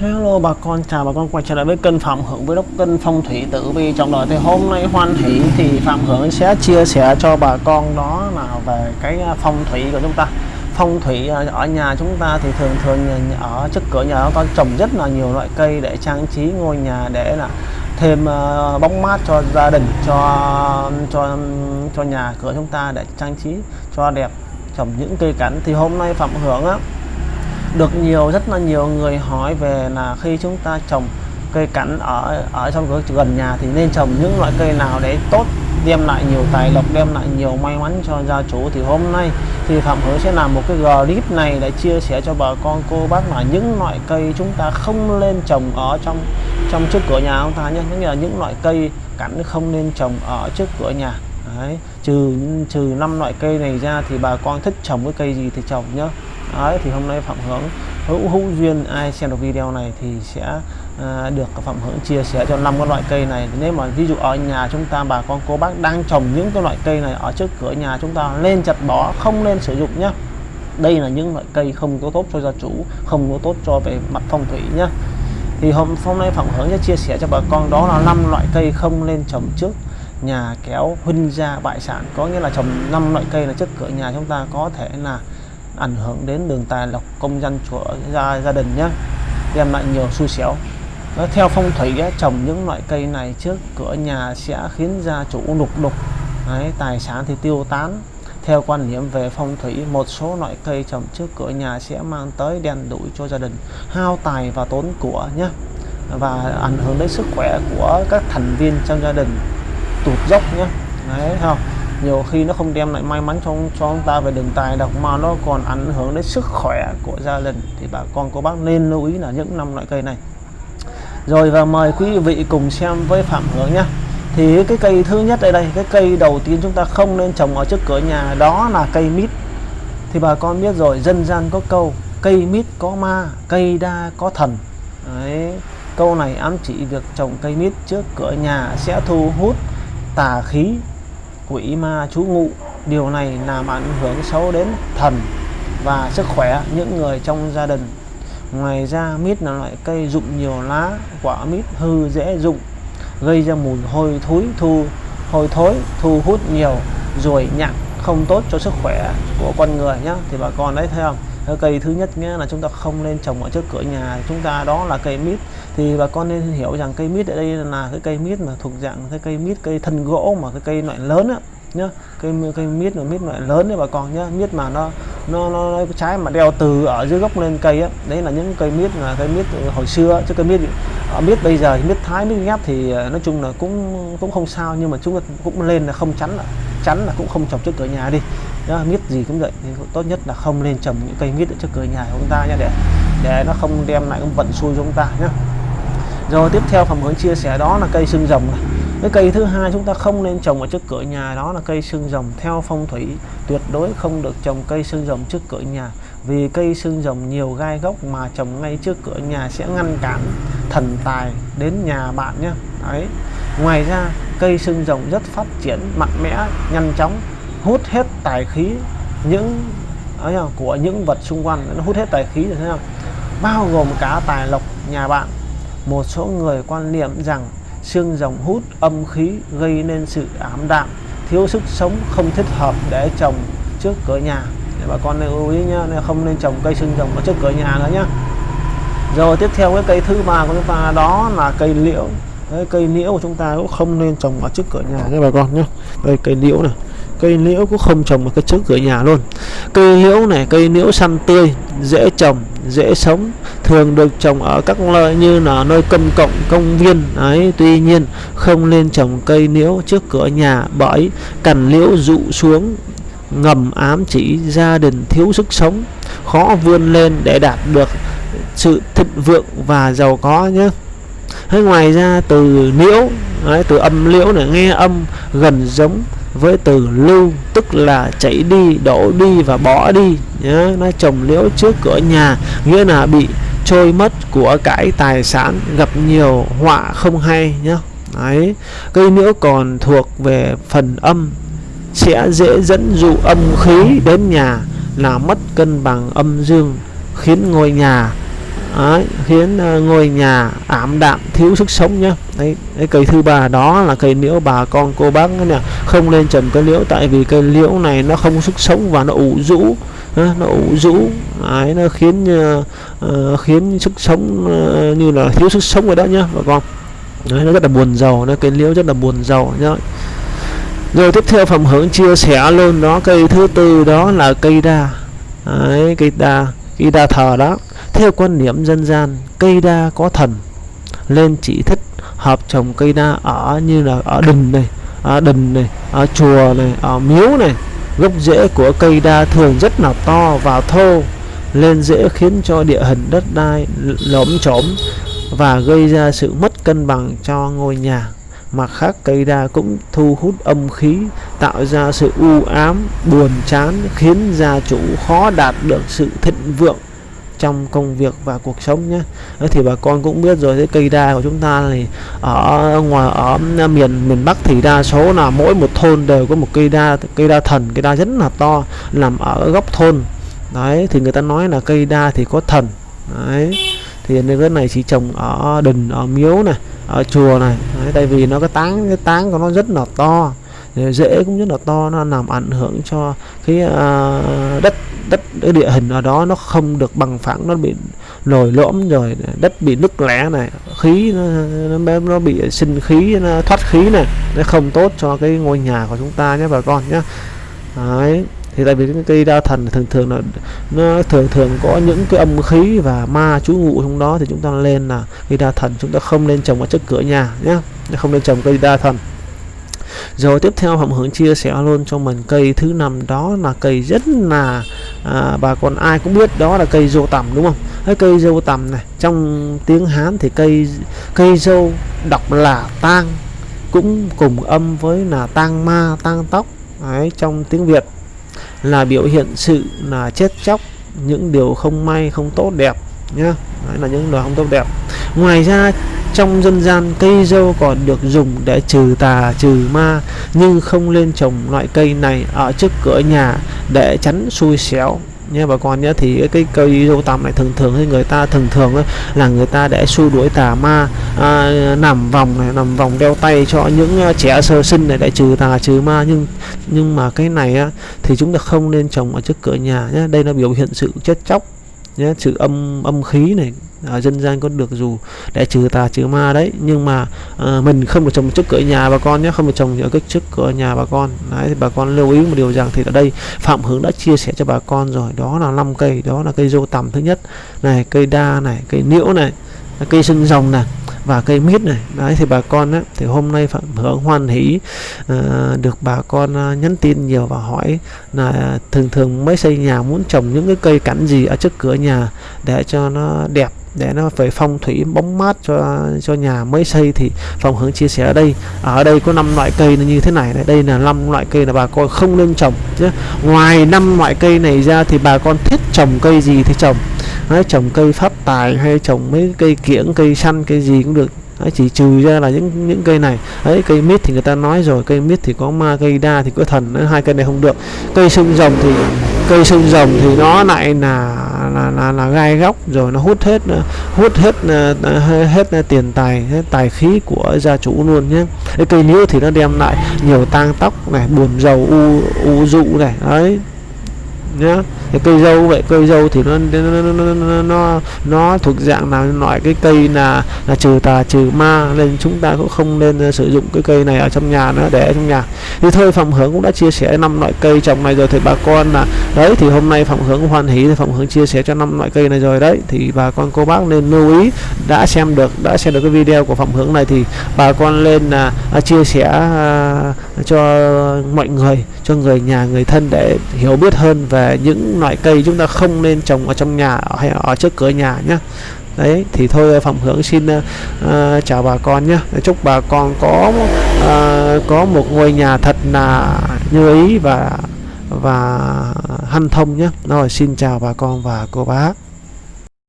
Hello bà con, chào bà con quay trở lại với kênh Phạm Hưởng với đốc kênh phong thủy tử vi. Trong đời thì hôm nay hoan hỷ thì Phạm Hưởng sẽ chia sẻ cho bà con đó là về cái à, phong thủy của chúng ta. Phong thủy à, ở nhà chúng ta thì thường thường ở trước cửa nhà chúng ta trồng rất là nhiều loại cây để trang trí ngôi nhà để là thêm à, bóng mát cho gia đình cho cho cho nhà cửa chúng ta để trang trí cho đẹp trồng những cây cảnh. Thì hôm nay Phạm Hưởng á được nhiều rất là nhiều người hỏi về là khi chúng ta trồng cây cảnh ở ở trong cửa gần nhà thì nên trồng những loại cây nào để tốt đem lại nhiều tài lộc đem lại nhiều may mắn cho gia chủ. Thì hôm nay thì Phạm Hữu sẽ làm một cái clip này để chia sẻ cho bà con cô bác là những loại cây chúng ta không nên trồng ở trong trong trước cửa nhà ông ta nhé. Như là những loại cây cảnh không nên trồng ở trước cửa nhà. Đấy, trừ trừ năm loại cây này ra thì bà con thích trồng cái cây gì thì trồng nhá Đấy, thì hôm nay Phạm Hướng hữu hữu duyên ai xem được video này thì sẽ à, được Phạm Hướng chia sẻ cho năm cái loại cây này. Nếu mà ví dụ ở nhà chúng ta bà con cô bác đang trồng những cái loại cây này ở trước cửa nhà chúng ta lên chặt bỏ không nên sử dụng nhé đây là những loại cây không có tốt cho gia chủ không có tốt cho về mặt phong thủy nhé thì hôm hôm nay Phạm Hướng sẽ chia sẻ cho bà con đó là năm loại cây không nên trồng trước nhà kéo huynh gia bại sản. Có nghĩa là trồng năm loại cây là trước cửa nhà chúng ta có thể là ảnh hưởng đến đường tài lộc công dân của gia gia đình nhé đem lại nhiều xui xẻo. Theo phong thủy ấy, trồng những loại cây này trước cửa nhà sẽ khiến gia chủ lục đục. Đấy, tài sản thì tiêu tán. Theo quan niệm về phong thủy một số loại cây trồng trước cửa nhà sẽ mang tới đen đủi cho gia đình hao tài và tốn của nhé và ảnh hưởng đến sức khỏe của các thành viên trong gia đình. Tụt dốc nhé đấy không? Nhiều khi nó không đem lại may mắn cho cho ông ta về đường tài độc mà nó còn ảnh hưởng đến sức khỏe của gia đình, thì bà con cô bác nên lưu ý là những năm loại cây này. Rồi và mời quý vị cùng xem với phạm hướng nhé. Thì cái cây thứ nhất đây đây, cái cây đầu tiên chúng ta không nên trồng ở trước cửa nhà, đó là cây mít. Thì bà con biết rồi, dân gian có câu, cây mít có ma, cây đa có thần. Đấy. câu này ám chỉ việc trồng cây mít trước cửa nhà sẽ thu hút tà khí quỷ ma trú ngụ. Điều này làm ảnh hưởng xấu đến thần và sức khỏe những người trong gia đình. Ngoài ra, mít là loại cây dụng nhiều lá, quả mít hư dễ dụng gây ra mùi hôi thối, thu, hôi thối, thu hút nhiều ruồi nhặng không tốt cho sức khỏe của con người nhé thì bà con đấy thấy không? Ờ, cây thứ nhất nghĩa là chúng ta không nên trồng ở trước cửa nhà. Chúng ta đó là cây mít. Thì bà con nên hiểu rằng cây mít ở đây là cái cây mít mà thuộc dạng cái cây mít cây thân gỗ mà cái cây loại lớn á nhá. Cây cây mít là mít loại lớn đấy bà con nhá. Mít mà nó nó, nó, nó trái mà đeo từ ở dưới gốc lên cây á. Đấy là những cây mít là cây mít hồi xưa chứ cây mít ở mít bây giờ mít thái mít ghép thì ờ, nói chung là cũng cũng không sao. Nhưng mà chúng cũng lên là không chắn là chắn là cũng không trồng trước cửa nhà đi đó, mít gì cũng vậy nên tốt nhất là không nên trồng những cây mít ở trước cửa nhà của chúng ta nha để để nó không đem lại cái vận xui cho chúng ta nhé. Rồi tiếp theo phần hướng chia sẻ đó là cây xương rồng này. Cái cây thứ hai chúng ta không nên trồng ở trước cửa nhà đó là cây xương rồng. Theo phong thủy tuyệt đối không được trồng cây xương rồng trước cửa nhà vì cây xương rồng nhiều gai gốc mà trồng ngay trước cửa nhà sẽ ngăn cản thần tài đến nhà bạn nhé. Đấy. Ngoài ra cây xương rồng rất phát triển mạnh mẽ nhanh chóng hút hết tài khí, những, ấy của những vật xung quanh, nó hút hết tài khí rồi thấy không? Bao gồm cả tài lộc, nhà bạn. Một số người quan niệm rằng xương rồng hút âm khí gây nên sự ám đạm, thiếu sức sống không thích hợp để trồng trước cửa nhà. Để bà con nên lưu ý nhá không nên trồng cây xương rồng ở trước cửa nhà nữa nhá. Rồi tiếp theo cái cây thứ ba của chúng ta, đó là cây liễu. Cái cây liễu của chúng ta cũng không nên trồng ở trước cửa nhà nhé bà con nhé. Đây, cây liễu này cây liễu cũng không trồng ở cái trước cửa nhà luôn. Cây liễu này cây liễu xanh tươi dễ trồng dễ sống thường được trồng ở các nơi như là nơi công cộng công viên. Ấy tuy nhiên không nên trồng cây liễu trước cửa nhà bởi cành liễu rụ xuống ngầm ám chỉ gia đình thiếu sức sống. Khó vươn lên để đạt được sự thịnh vượng và giàu có nhé. Hay ngoài ra từ liễu đấy, từ âm liễu này nghe âm gần giống với từ lưu, tức là chảy đi, đổ đi và bỏ đi. Nhớ nó trồng liễu trước cửa nhà, nghĩa là bị trôi mất của cải tài sản, gặp nhiều họa không hay nhé đấy, cây liễu còn thuộc về phần âm, sẽ dễ dẫn dụ âm khí đến nhà, là mất cân bằng âm dương, khiến ngôi nhà Đấy, khiến uh, ngôi nhà ảm đạm thiếu sức sống nhá. Đấy, đấy cây thứ ba đó là cây liễu bà con cô bác nè không nên trồng cây liễu tại vì cây liễu này nó không sức sống và nó ủ rũ ờ, nó ủ rũ. Đấy, nó khiến uh, uh, khiến sức sống uh, như là thiếu sức sống rồi đó nhá bà con. Đấy, nó rất là buồn giàu nó cây liễu rất là buồn giàu nhá. Rồi tiếp theo phẩm hướng chia sẻ luôn đó cây thứ tư đó là cây đa. Đấy, cây đa cây đa thờ đó theo quan niệm dân gian, cây đa có thần. Nên chỉ thích hợp trồng cây đa ở như là ở đình này, ở đình này, ở chùa này, ở miếu này. Gốc rễ của cây đa thường rất là to và thô, lên dễ khiến cho địa hình đất đai lõm chõm và gây ra sự mất cân bằng cho ngôi nhà. Mặt khác, cây đa cũng thu hút âm khí, tạo ra sự u ám, buồn chán, khiến gia chủ khó đạt được sự thịnh vượng trong công việc và cuộc sống nhé. Thì bà con cũng biết rồi cái cây đa của chúng ta thì ở ngoài ở miền miền Bắc thì đa số là mỗi một thôn đều có một cây đa cây đa thần cây đa rất là to nằm ở góc thôn. Đấy thì người ta nói là cây đa thì có thần. Đấy thì nên cái này chỉ trồng ở đình ở miếu này ở chùa này. Đấy, tại vì nó cái tán cái tán của nó rất là to rễ cũng rất là to nó làm ảnh hưởng cho cái uh, đất đất cái địa hình ở đó nó không được bằng phẳng nó bị lồi lõm rồi đất bị nứt lẻ này khí nó, nó, nó bị sinh khí nó thoát khí này nó không tốt cho cái ngôi nhà của chúng ta nhé bà con nhé. Đấy thì tại vì cái cây đa thần thường thường là nó thường thường có những cái âm khí và ma trú ngụ trong đó thì chúng ta lên là cây đa thần chúng ta không nên trồng ở trước cửa nhà nhé không nên trồng cây đa thần rồi tiếp theo Hồng Hưởng chia sẻ luôn cho mình cây thứ năm đó là cây rất là à, bà con ai cũng biết đó là cây dâu tằm đúng không? Cái cây dâu tằm này trong tiếng Hán thì cây cây dâu đọc là tang cũng cùng âm với là tang ma tang tóc. Đấy, trong tiếng Việt là biểu hiện sự là chết chóc những điều không may không tốt đẹp nhá. Đấy là những điều không tốt đẹp ngoài ra trong dân gian cây dâu còn được dùng để trừ tà trừ ma nhưng không lên trồng loại cây này ở trước cửa nhà để tránh xui xẻo. Nha bà con nhé thì cái cây dâu tằm này thường thường thì người ta thường thường là người ta để xua đuổi tà ma à, nằm vòng này nằm vòng đeo tay cho những à, trẻ sơ sinh này để trừ tà trừ ma. Nhưng nhưng mà cái này á, thì chúng ta không nên trồng ở trước cửa nhà nhé đây là biểu hiện sự chết chóc nhé sự âm âm khí này ở dân gian có được dù để trừ tà trừ ma đấy nhưng mà à, mình không được trồng trước cửa nhà bà con nhé không được trồng ở cái trước cửa nhà bà con. Đấy thì bà con lưu ý một điều rằng thì ở đây phạm hướng đã chia sẻ cho bà con rồi đó là năm cây đó là cây dâu tằm thứ nhất này cây đa này cây liễu này cây sưng rồng này và cây mít này. Đấy thì bà con á, thì hôm nay phạm hưởng hoan hỷ uh, được bà con uh, nhắn tin nhiều và hỏi là thường thường mới xây nhà muốn trồng những cái cây cảnh gì ở trước cửa nhà để cho nó đẹp để nó phải phong thủy bóng mát cho cho nhà mới xây. Thì phòng hướng chia sẻ ở đây ở đây có năm loại cây như thế này đây là năm loại cây là bà con không nên trồng nhé. Ngoài năm loại cây này ra thì bà con thích trồng cây gì thì trồng. Đấy, trồng cây phát tài hay trồng mấy cây kiểng cây xanh cây gì cũng được. Đấy, chỉ trừ ra là những những cây này. Ấy cây mít thì người ta nói rồi cây mít thì có ma cây đa thì có thần. Đấy, hai cây này không được. Cây sương rồng thì cây sương rồng thì nó lại là là là, là gai góc rồi nó hút hết hút hết ờ, hết, hết tiền tài hết tài khí của gia chủ luôn nhé. Cây liễu thì nó đem lại nhiều tang tóc này buồn giàu u u dụ này. Đấy nhá. Cái cây dâu vậy cây dâu thì nó nó nó, nó, nó, nó thuộc dạng là loại cái cây là là trừ tà trừ ma nên chúng ta cũng không nên ờ, sử dụng cái cây này ở trong nhà nữa để ở trong nhà. Thì thôi phòng hướng cũng đã chia sẻ năm loại cây trồng này rồi thì bà con là đấy thì hôm nay phòng hướng hoan hỷ thì phòng hướng chia sẻ cho năm loại cây này rồi đấy. Thì bà con cô bác nên lưu ý đã xem được đã xem được cái video của phòng hướng này thì bà con lên là chia sẻ à, cho mọi người cho người nhà người thân để hiểu biết hơn về về những loại cây chúng ta không nên trồng ở trong nhà hay ở trước cửa nhà nhé đấy thì thôi phạm hướng xin uh, chào bà con nhé chúc bà con có uh, có một ngôi nhà thật là như ý và và hanh thông nhé rồi xin chào bà con và cô bác.